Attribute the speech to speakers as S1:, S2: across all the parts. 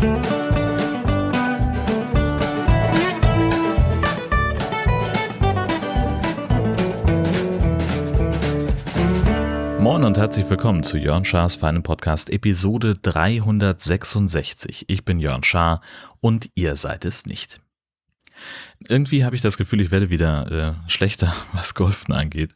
S1: Moin und herzlich willkommen zu Jörn Schars feinem Podcast Episode 366. Ich bin Jörn Schaar und ihr seid es nicht. Irgendwie habe ich das Gefühl, ich werde wieder äh, schlechter, was Golfen angeht.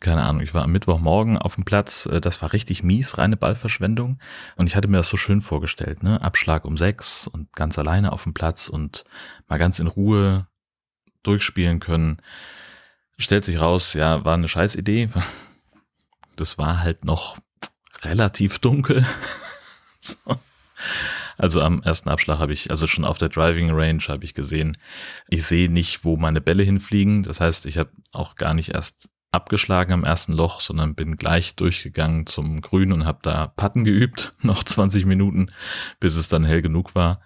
S1: Keine Ahnung, ich war am Mittwochmorgen auf dem Platz, äh, das war richtig mies, reine Ballverschwendung. Und ich hatte mir das so schön vorgestellt, ne? Abschlag um sechs und ganz alleine auf dem Platz und mal ganz in Ruhe durchspielen können. Stellt sich raus, ja, war eine Scheißidee. Das war halt noch relativ dunkel. so. Also am ersten Abschlag habe ich, also schon auf der Driving Range habe ich gesehen, ich sehe nicht, wo meine Bälle hinfliegen. Das heißt, ich habe auch gar nicht erst abgeschlagen am ersten Loch, sondern bin gleich durchgegangen zum Grün und habe da Patten geübt, noch 20 Minuten, bis es dann hell genug war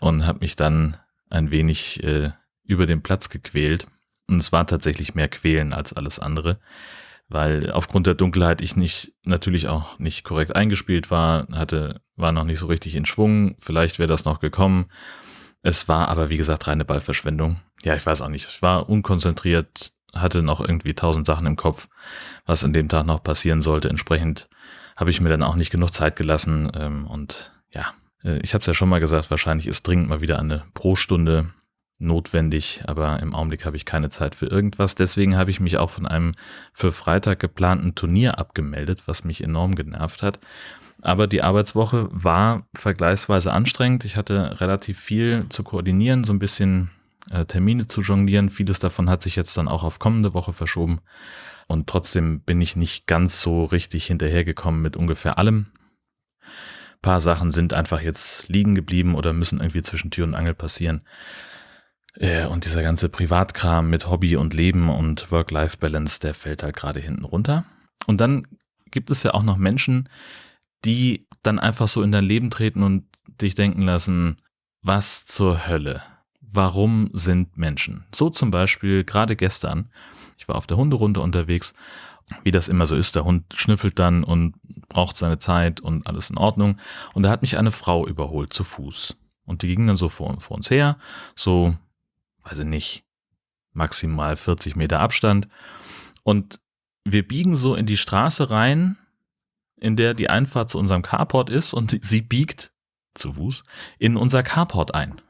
S1: und habe mich dann ein wenig äh, über den Platz gequält. Und es war tatsächlich mehr Quälen als alles andere weil aufgrund der Dunkelheit ich nicht natürlich auch nicht korrekt eingespielt war, hatte war noch nicht so richtig in Schwung, vielleicht wäre das noch gekommen. Es war aber wie gesagt reine Ballverschwendung. Ja, ich weiß auch nicht, ich war unkonzentriert, hatte noch irgendwie tausend Sachen im Kopf, was an dem Tag noch passieren sollte. Entsprechend habe ich mir dann auch nicht genug Zeit gelassen ähm, und ja, äh, ich habe es ja schon mal gesagt, wahrscheinlich ist dringend mal wieder eine Pro-Stunde notwendig, aber im Augenblick habe ich keine Zeit für irgendwas. Deswegen habe ich mich auch von einem für Freitag geplanten Turnier abgemeldet, was mich enorm genervt hat. Aber die Arbeitswoche war vergleichsweise anstrengend. Ich hatte relativ viel zu koordinieren, so ein bisschen äh, Termine zu jonglieren. Vieles davon hat sich jetzt dann auch auf kommende Woche verschoben. Und trotzdem bin ich nicht ganz so richtig hinterhergekommen mit ungefähr allem. Ein paar Sachen sind einfach jetzt liegen geblieben oder müssen irgendwie zwischen Tür und Angel passieren. Äh, und dieser ganze Privatkram mit Hobby und Leben und Work-Life-Balance, der fällt halt gerade hinten runter. Und dann gibt es ja auch noch Menschen, die dann einfach so in dein Leben treten und dich denken lassen, was zur Hölle? Warum sind Menschen? So zum Beispiel gerade gestern, ich war auf der Hunderunde unterwegs, wie das immer so ist, der Hund schnüffelt dann und braucht seine Zeit und alles in Ordnung. Und da hat mich eine Frau überholt zu Fuß. Und die ging dann so vor, vor uns her, so ich nicht, maximal 40 Meter Abstand. Und wir biegen so in die Straße rein, in der die Einfahrt zu unserem Carport ist und sie biegt zu Fuß in unser Carport ein.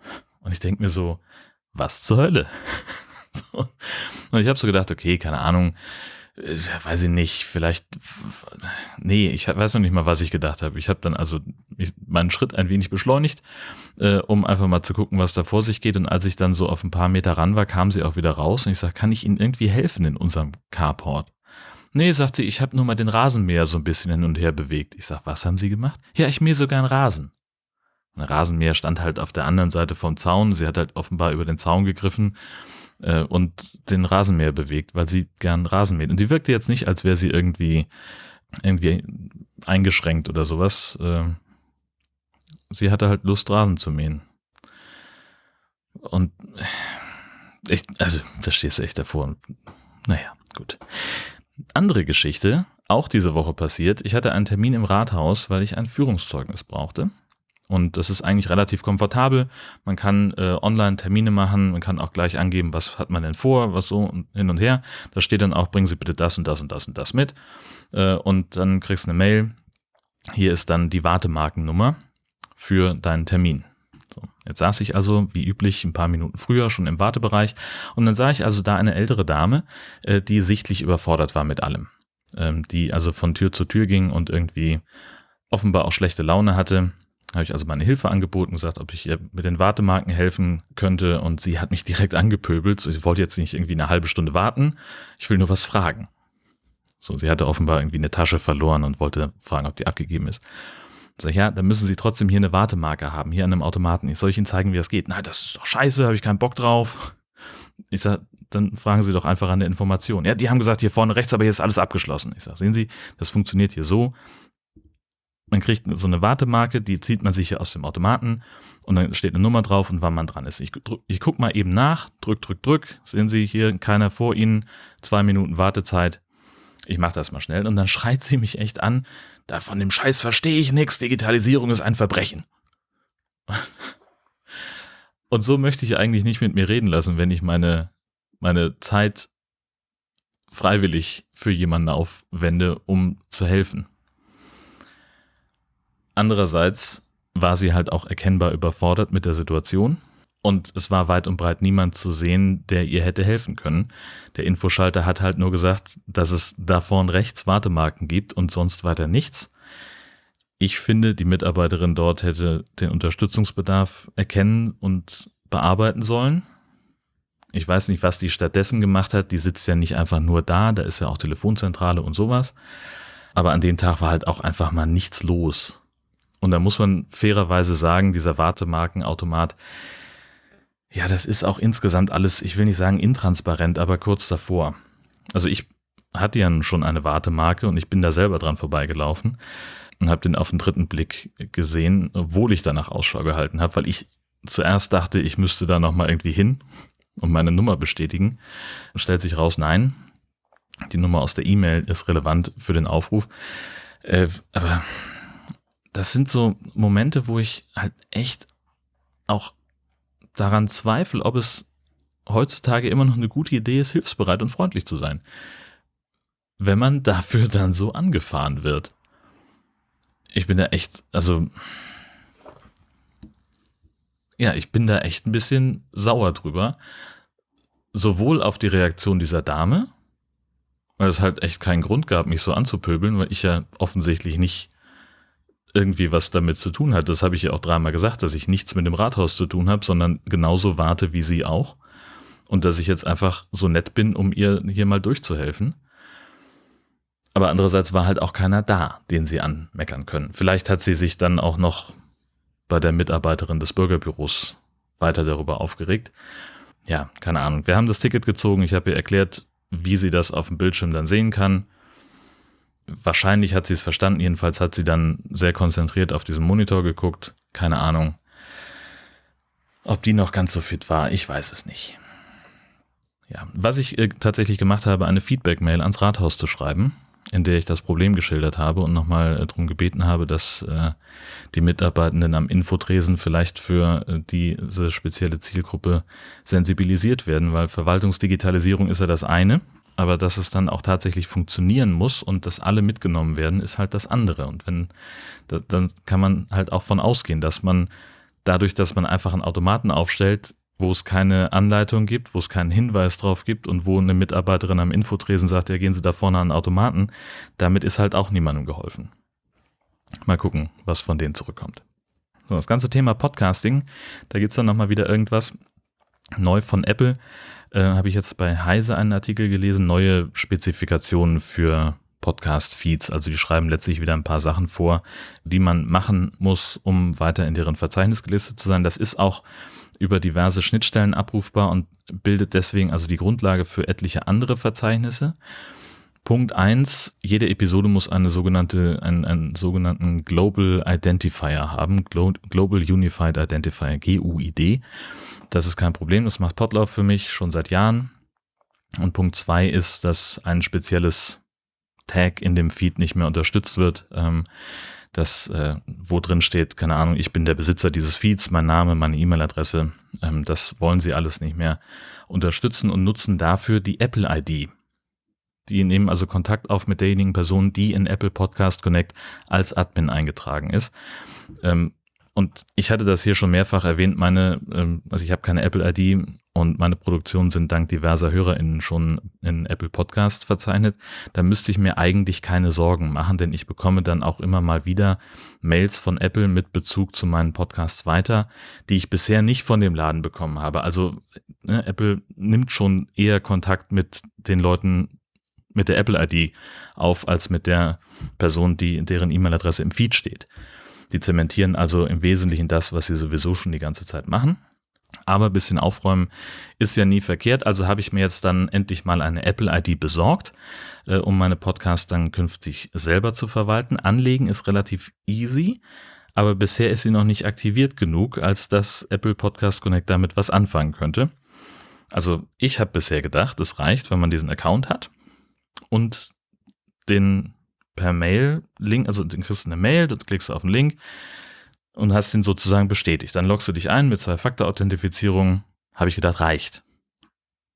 S1: Und ich denke mir so, was zur Hölle? Und ich habe so gedacht, okay, keine Ahnung, weiß ich nicht, vielleicht, nee, ich weiß noch nicht mal, was ich gedacht habe. Ich habe dann also meinen Schritt ein wenig beschleunigt, äh, um einfach mal zu gucken, was da vor sich geht. Und als ich dann so auf ein paar Meter ran war, kam sie auch wieder raus und ich sage, kann ich Ihnen irgendwie helfen in unserem Carport? Nee, sagt sie, ich habe nur mal den Rasenmäher so ein bisschen hin und her bewegt. Ich sag, was haben Sie gemacht? Ja, ich mähe sogar einen Rasen. Ein Rasenmäher stand halt auf der anderen Seite vom Zaun. Sie hat halt offenbar über den Zaun gegriffen äh, und den Rasenmäher bewegt, weil sie gern Rasen mäht. Und die wirkte jetzt nicht, als wäre sie irgendwie, irgendwie eingeschränkt oder sowas. Äh, sie hatte halt Lust, Rasen zu mähen. Und ich, also, da stehst du echt davor. Naja, gut. Andere Geschichte, auch diese Woche passiert. Ich hatte einen Termin im Rathaus, weil ich ein Führungszeugnis brauchte. Und das ist eigentlich relativ komfortabel. Man kann äh, online Termine machen, man kann auch gleich angeben, was hat man denn vor, was so und hin und her. Da steht dann auch, bringen Sie bitte das und das und das und das mit. Äh, und dann kriegst du eine Mail. Hier ist dann die Wartemarkennummer für deinen Termin. So, jetzt saß ich also, wie üblich, ein paar Minuten früher schon im Wartebereich und dann sah ich also da eine ältere Dame, äh, die sichtlich überfordert war mit allem. Ähm, die also von Tür zu Tür ging und irgendwie offenbar auch schlechte Laune hatte habe ich also meine Hilfe angeboten, gesagt, ob ich ihr mit den Wartemarken helfen könnte und sie hat mich direkt angepöbelt. Sie wollte jetzt nicht irgendwie eine halbe Stunde warten, ich will nur was fragen. So, sie hatte offenbar irgendwie eine Tasche verloren und wollte fragen, ob die abgegeben ist. Sag ich, ja, dann müssen Sie trotzdem hier eine Wartemarke haben, hier an einem Automaten. Ich soll ich Ihnen zeigen, wie das geht? Nein, das ist doch scheiße, habe ich keinen Bock drauf. Ich sag, dann fragen Sie doch einfach an der Information. Ja, die haben gesagt, hier vorne rechts, aber hier ist alles abgeschlossen. Ich sag, sehen Sie, das funktioniert hier so man kriegt so eine Wartemarke, die zieht man sich aus dem Automaten und dann steht eine Nummer drauf und wann man dran ist. Ich, ich gucke mal eben nach, drück, drück, drück. Sehen Sie hier, keiner vor Ihnen, zwei Minuten Wartezeit. Ich mache das mal schnell und dann schreit sie mich echt an, da von dem Scheiß verstehe ich nichts, Digitalisierung ist ein Verbrechen. Und so möchte ich eigentlich nicht mit mir reden lassen, wenn ich meine, meine Zeit freiwillig für jemanden aufwende, um zu helfen. Andererseits war sie halt auch erkennbar überfordert mit der Situation und es war weit und breit niemand zu sehen, der ihr hätte helfen können. Der Infoschalter hat halt nur gesagt, dass es da vorn rechts Wartemarken gibt und sonst weiter nichts. Ich finde, die Mitarbeiterin dort hätte den Unterstützungsbedarf erkennen und bearbeiten sollen. Ich weiß nicht, was die stattdessen gemacht hat. Die sitzt ja nicht einfach nur da, da ist ja auch Telefonzentrale und sowas. Aber an dem Tag war halt auch einfach mal nichts los. Und da muss man fairerweise sagen, dieser Wartemarkenautomat, ja, das ist auch insgesamt alles, ich will nicht sagen intransparent, aber kurz davor. Also ich hatte ja schon eine Wartemarke und ich bin da selber dran vorbeigelaufen und habe den auf den dritten Blick gesehen, obwohl ich danach Ausschau gehalten habe, weil ich zuerst dachte, ich müsste da nochmal irgendwie hin und meine Nummer bestätigen. Und stellt sich raus, nein, die Nummer aus der E-Mail ist relevant für den Aufruf. Äh, aber das sind so Momente, wo ich halt echt auch daran zweifle, ob es heutzutage immer noch eine gute Idee ist, hilfsbereit und freundlich zu sein. Wenn man dafür dann so angefahren wird ich bin da echt, also ja, ich bin da echt ein bisschen sauer drüber. Sowohl auf die Reaktion dieser Dame, weil es halt echt keinen Grund gab, mich so anzupöbeln, weil ich ja offensichtlich nicht irgendwie was damit zu tun hat. Das habe ich ja auch dreimal gesagt, dass ich nichts mit dem Rathaus zu tun habe, sondern genauso warte wie sie auch. Und dass ich jetzt einfach so nett bin, um ihr hier mal durchzuhelfen. Aber andererseits war halt auch keiner da, den sie anmeckern können. Vielleicht hat sie sich dann auch noch bei der Mitarbeiterin des Bürgerbüros weiter darüber aufgeregt. Ja, keine Ahnung. Wir haben das Ticket gezogen. Ich habe ihr erklärt, wie sie das auf dem Bildschirm dann sehen kann. Wahrscheinlich hat sie es verstanden. Jedenfalls hat sie dann sehr konzentriert auf diesen Monitor geguckt. Keine Ahnung. Ob die noch ganz so fit war, ich weiß es nicht. Ja, was ich äh, tatsächlich gemacht habe, eine Feedback-Mail ans Rathaus zu schreiben in der ich das Problem geschildert habe und nochmal äh, darum gebeten habe, dass äh, die Mitarbeitenden am Infotresen vielleicht für diese spezielle Zielgruppe sensibilisiert werden, weil Verwaltungsdigitalisierung ist ja das eine, aber dass es dann auch tatsächlich funktionieren muss und dass alle mitgenommen werden, ist halt das andere. Und wenn, da, dann kann man halt auch von ausgehen, dass man dadurch, dass man einfach einen Automaten aufstellt, wo es keine Anleitung gibt, wo es keinen Hinweis drauf gibt und wo eine Mitarbeiterin am Infotresen sagt, ja, gehen Sie da vorne an den Automaten, damit ist halt auch niemandem geholfen. Mal gucken, was von denen zurückkommt. So, das ganze Thema Podcasting, da gibt's dann nochmal wieder irgendwas neu von Apple. Äh, Habe ich jetzt bei Heise einen Artikel gelesen, neue Spezifikationen für Podcast-Feeds. Also die schreiben letztlich wieder ein paar Sachen vor, die man machen muss, um weiter in deren Verzeichnis gelistet zu sein. Das ist auch über diverse Schnittstellen abrufbar und bildet deswegen also die Grundlage für etliche andere Verzeichnisse. Punkt eins: jede Episode muss eine sogenannte, einen, einen sogenannten Global Identifier haben, Global Unified Identifier, GUID. Das ist kein Problem, das macht Potlauf für mich schon seit Jahren. Und Punkt zwei ist, dass ein spezielles Tag in dem Feed nicht mehr unterstützt wird. Ähm, das, äh, wo drin steht, keine Ahnung, ich bin der Besitzer dieses Feeds, mein Name, meine E-Mail-Adresse, ähm, das wollen sie alles nicht mehr unterstützen und nutzen dafür die Apple-ID. Die nehmen also Kontakt auf mit derjenigen Person, die in Apple Podcast Connect als Admin eingetragen ist. Ähm, und ich hatte das hier schon mehrfach erwähnt, meine, ähm, also ich habe keine Apple-ID und meine Produktionen sind dank diverser HörerInnen schon in Apple Podcast verzeichnet. Da müsste ich mir eigentlich keine Sorgen machen, denn ich bekomme dann auch immer mal wieder Mails von Apple mit Bezug zu meinen Podcasts weiter, die ich bisher nicht von dem Laden bekommen habe. Also ne, Apple nimmt schon eher Kontakt mit den Leuten mit der Apple-ID auf, als mit der Person, die deren E-Mail-Adresse im Feed steht. Die zementieren also im Wesentlichen das, was sie sowieso schon die ganze Zeit machen. Aber ein bisschen aufräumen ist ja nie verkehrt. Also habe ich mir jetzt dann endlich mal eine Apple-ID besorgt, äh, um meine Podcasts dann künftig selber zu verwalten. Anlegen ist relativ easy, aber bisher ist sie noch nicht aktiviert genug, als dass Apple Podcast Connect damit was anfangen könnte. Also ich habe bisher gedacht, es reicht, wenn man diesen Account hat und den per Mail Link, also dann kriegst du eine Mail, dann klickst du auf den Link und hast ihn sozusagen bestätigt. Dann loggst du dich ein mit Zwei-Faktor-Authentifizierung. Habe ich gedacht, reicht.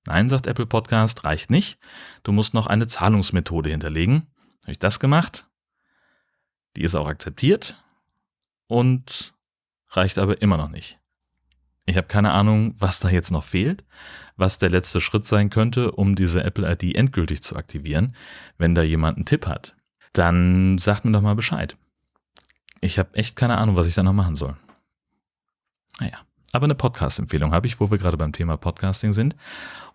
S1: Nein, sagt Apple Podcast, reicht nicht. Du musst noch eine Zahlungsmethode hinterlegen. Habe ich das gemacht? Die ist auch akzeptiert und reicht aber immer noch nicht. Ich habe keine Ahnung, was da jetzt noch fehlt, was der letzte Schritt sein könnte, um diese Apple ID endgültig zu aktivieren. Wenn da jemand einen Tipp hat, dann sagt mir doch mal Bescheid. Ich habe echt keine Ahnung, was ich da noch machen soll. Naja, aber eine Podcast-Empfehlung habe ich, wo wir gerade beim Thema Podcasting sind.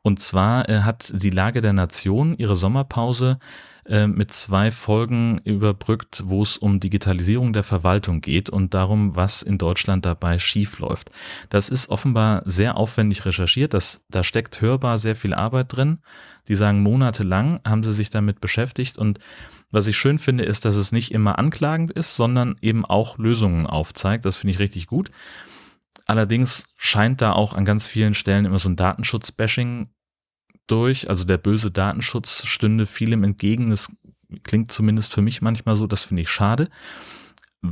S1: Und zwar äh, hat die Lage der Nation ihre Sommerpause äh, mit zwei Folgen überbrückt, wo es um Digitalisierung der Verwaltung geht und darum, was in Deutschland dabei schiefläuft. Das ist offenbar sehr aufwendig recherchiert. Das, da steckt hörbar sehr viel Arbeit drin. Die sagen, monatelang haben sie sich damit beschäftigt und was ich schön finde, ist, dass es nicht immer anklagend ist, sondern eben auch Lösungen aufzeigt. Das finde ich richtig gut. Allerdings scheint da auch an ganz vielen Stellen immer so ein Datenschutz-Bashing durch. Also der böse Datenschutz stünde vielem entgegen. Das klingt zumindest für mich manchmal so. Das finde ich schade.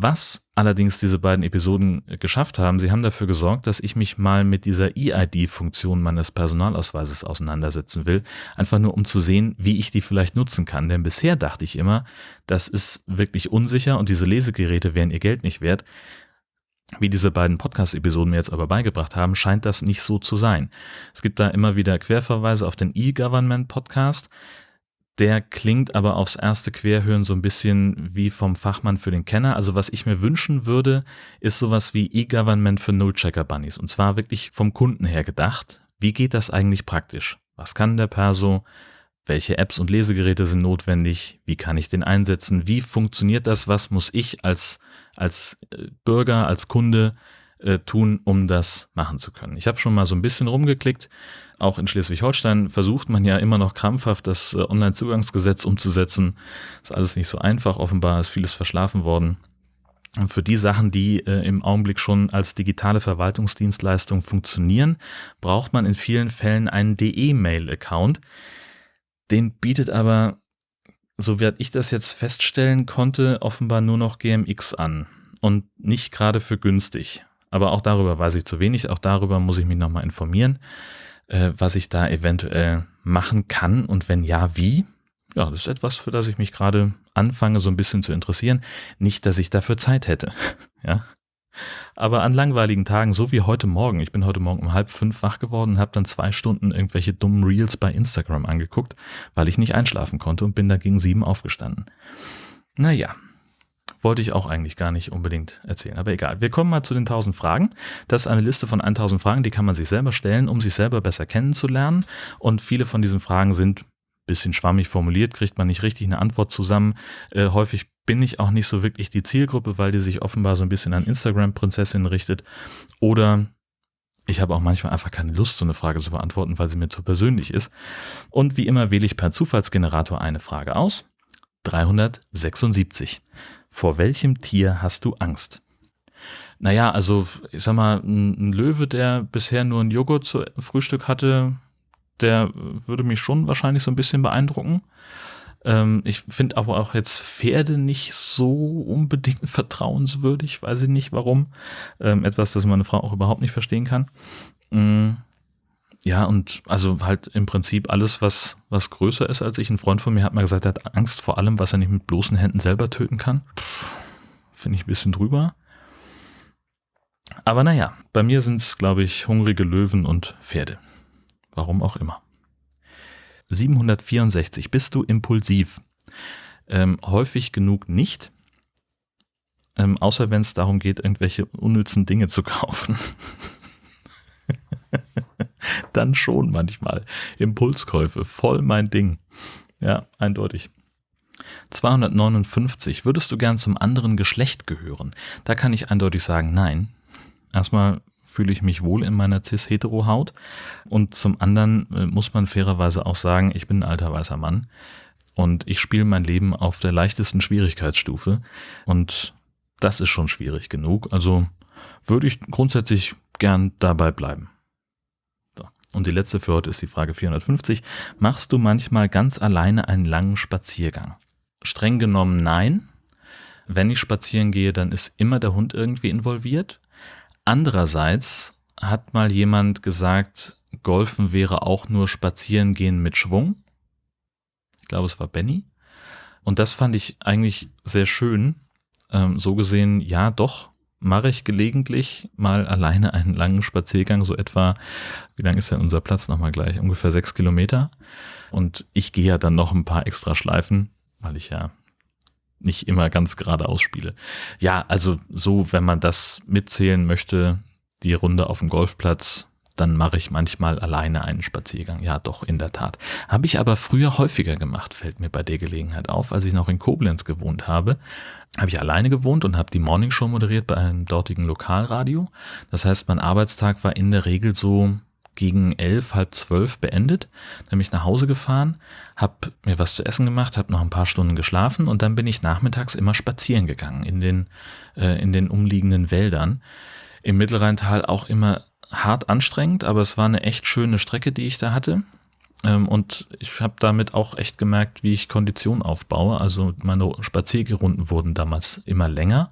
S1: Was allerdings diese beiden Episoden geschafft haben, sie haben dafür gesorgt, dass ich mich mal mit dieser EID-Funktion meines Personalausweises auseinandersetzen will, einfach nur um zu sehen, wie ich die vielleicht nutzen kann. Denn bisher dachte ich immer, das ist wirklich unsicher und diese Lesegeräte wären ihr Geld nicht wert. Wie diese beiden Podcast-Episoden mir jetzt aber beigebracht haben, scheint das nicht so zu sein. Es gibt da immer wieder Querverweise auf den E-Government-Podcast. Der klingt aber aufs erste Querhören so ein bisschen wie vom Fachmann für den Kenner. Also was ich mir wünschen würde, ist sowas wie E-Government für Null-Checker-Bunnies. Und zwar wirklich vom Kunden her gedacht. Wie geht das eigentlich praktisch? Was kann der Perso? Welche Apps und Lesegeräte sind notwendig? Wie kann ich den einsetzen? Wie funktioniert das? Was muss ich als, als äh, Bürger, als Kunde äh, tun, um das machen zu können? Ich habe schon mal so ein bisschen rumgeklickt. Auch in Schleswig-Holstein versucht man ja immer noch krampfhaft, das äh, Online-Zugangsgesetz umzusetzen. Ist alles nicht so einfach. Offenbar ist vieles verschlafen worden. Und für die Sachen, die äh, im Augenblick schon als digitale Verwaltungsdienstleistung funktionieren, braucht man in vielen Fällen einen DE-Mail-Account. Den bietet aber, so werde ich das jetzt feststellen konnte, offenbar nur noch GMX an und nicht gerade für günstig. Aber auch darüber weiß ich zu wenig, auch darüber muss ich mich nochmal informieren, äh, was ich da eventuell machen kann und wenn ja, wie. Ja, das ist etwas, für das ich mich gerade anfange, so ein bisschen zu interessieren. Nicht, dass ich dafür Zeit hätte. ja, aber an langweiligen Tagen, so wie heute Morgen, ich bin heute Morgen um halb fünf wach geworden und habe dann zwei Stunden irgendwelche dummen Reels bei Instagram angeguckt, weil ich nicht einschlafen konnte und bin da gegen sieben aufgestanden. Naja, wollte ich auch eigentlich gar nicht unbedingt erzählen, aber egal. Wir kommen mal zu den 1000 Fragen. Das ist eine Liste von 1000 Fragen, die kann man sich selber stellen, um sich selber besser kennenzulernen. Und viele von diesen Fragen sind bisschen schwammig formuliert, kriegt man nicht richtig eine Antwort zusammen. Äh, häufig bin ich auch nicht so wirklich die Zielgruppe, weil die sich offenbar so ein bisschen an Instagram-Prinzessinnen richtet. Oder ich habe auch manchmal einfach keine Lust, so eine Frage zu beantworten, weil sie mir zu persönlich ist. Und wie immer wähle ich per Zufallsgenerator eine Frage aus. 376. Vor welchem Tier hast du Angst? Naja, also ich sag mal, ein Löwe, der bisher nur ein Joghurt zu Frühstück hatte, der würde mich schon wahrscheinlich so ein bisschen beeindrucken. Ähm, ich finde aber auch jetzt Pferde nicht so unbedingt vertrauenswürdig, weiß ich nicht warum. Ähm, etwas, das meine Frau auch überhaupt nicht verstehen kann. Ähm, ja, und also halt im Prinzip alles, was, was größer ist als ich. Ein Freund von mir hat mal gesagt, er hat Angst vor allem, was er nicht mit bloßen Händen selber töten kann. Finde ich ein bisschen drüber. Aber naja, bei mir sind es, glaube ich, hungrige Löwen und Pferde. Warum auch immer. 764. Bist du impulsiv? Ähm, häufig genug nicht. Ähm, außer wenn es darum geht, irgendwelche unnützen Dinge zu kaufen. Dann schon manchmal. Impulskäufe, voll mein Ding. Ja, eindeutig. 259. Würdest du gern zum anderen Geschlecht gehören? Da kann ich eindeutig sagen, nein. Erstmal fühle ich mich wohl in meiner cis-hetero-Haut. Und zum anderen äh, muss man fairerweise auch sagen, ich bin ein alter weißer Mann und ich spiele mein Leben auf der leichtesten Schwierigkeitsstufe. Und das ist schon schwierig genug. Also würde ich grundsätzlich gern dabei bleiben. So. Und die letzte für heute ist die Frage 450. Machst du manchmal ganz alleine einen langen Spaziergang? Streng genommen nein. wenn ich spazieren gehe, dann ist immer der Hund irgendwie involviert. Andererseits hat mal jemand gesagt, Golfen wäre auch nur Spazierengehen mit Schwung. Ich glaube, es war Benny. Und das fand ich eigentlich sehr schön. Ähm, so gesehen, ja, doch, mache ich gelegentlich mal alleine einen langen Spaziergang, so etwa, wie lang ist denn unser Platz nochmal gleich? Ungefähr sechs Kilometer. Und ich gehe ja dann noch ein paar extra Schleifen, weil ich ja nicht immer ganz geradeaus spiele. Ja, also so, wenn man das mitzählen möchte, die Runde auf dem Golfplatz, dann mache ich manchmal alleine einen Spaziergang. Ja, doch, in der Tat. Habe ich aber früher häufiger gemacht, fällt mir bei der Gelegenheit auf. Als ich noch in Koblenz gewohnt habe, habe ich alleine gewohnt und habe die Morningshow moderiert bei einem dortigen Lokalradio. Das heißt, mein Arbeitstag war in der Regel so gegen elf, halb zwölf beendet. Dann bin ich nach Hause gefahren, habe mir was zu essen gemacht, habe noch ein paar Stunden geschlafen und dann bin ich nachmittags immer spazieren gegangen in den, äh, in den umliegenden Wäldern. Im Mittelrheintal auch immer hart anstrengend, aber es war eine echt schöne Strecke, die ich da hatte. Ähm, und ich habe damit auch echt gemerkt, wie ich Kondition aufbaue. Also meine Spaziergerunden wurden damals immer länger.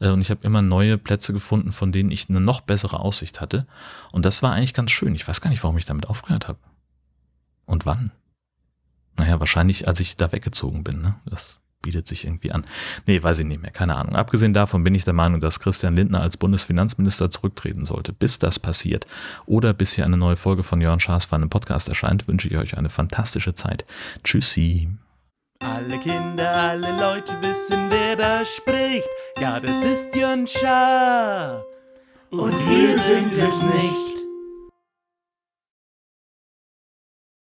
S1: Äh, und ich habe immer neue Plätze gefunden, von denen ich eine noch bessere Aussicht hatte. Und das war eigentlich ganz schön. Ich weiß gar nicht, warum ich damit aufgehört habe. Und wann? Naja, wahrscheinlich, als ich da weggezogen bin. Ne? Das bietet sich irgendwie an. Nee, weiß ich nicht mehr, keine Ahnung. Abgesehen davon bin ich der Meinung, dass Christian Lindner als Bundesfinanzminister zurücktreten sollte. Bis das passiert oder bis hier eine neue Folge von Jörn Schaas für einen Podcast erscheint, wünsche ich euch eine fantastische Zeit. Tschüssi.
S2: Alle Kinder, alle Leute wissen, wer da spricht. Ja, das ist Jörn Schaar. Und wir sind es nicht.